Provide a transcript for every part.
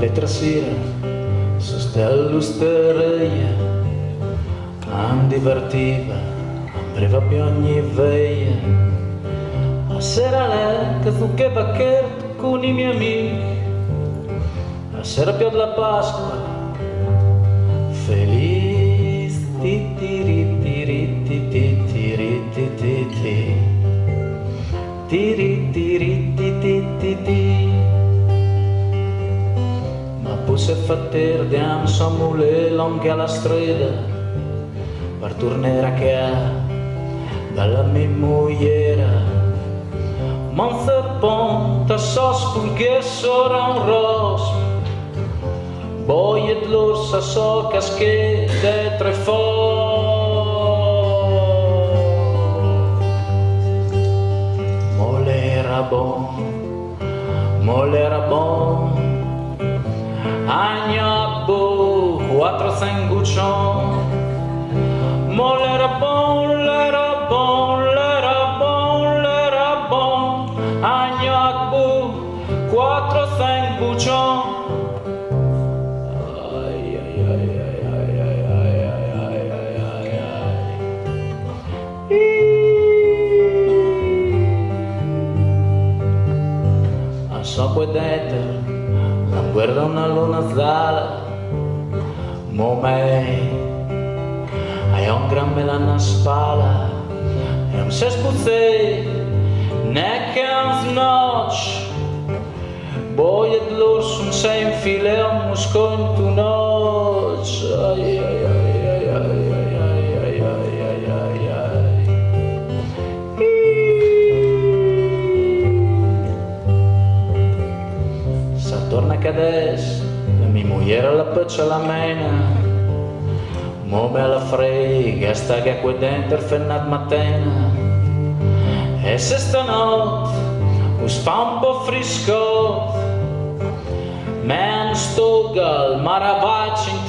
L'altra sera sono sta all'usteria, non divertiva ambreva più ogni veia. A sera lei che fu che vacchetto con i miei amici, a sera più della Pasqua, feliz ti ti ri ti ri ti ti ti ri ti. Ti ti ti ri ti ri ti. Ti ti ti ma poi se fatter diam samule longa la strada. Per tornare a casa La mi muller Manza ponta sós porque ora un ros Voiet los a socas de trefor Molera bon, molera bon Agna bo, quattro sanguccion Molera bon, lera dentro la guerra una luna sala Momei hai un gran mela na spalla e un sespuzzei neanche un Boi boiet l'orso un sei in file un musco in tu noce torna a cades, la mia moglie la peccia la mena. Mo me la frega, sta che qui dentro fennat mattina. E se stanotte us fa un po' frisco, men sto gal maravacci in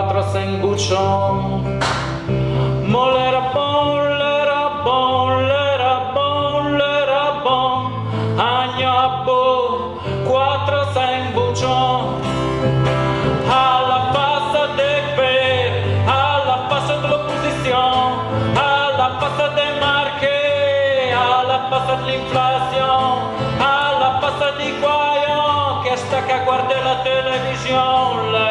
quattro sanguccion Molera bon, lera bon, lera bon, lera bon Agno abbo quattro sanguccion Alla passa de per, alla passa dell'opposizione Alla passa de marche, alla passa dell'inflazione Alla passa di guaio che sta che la televisione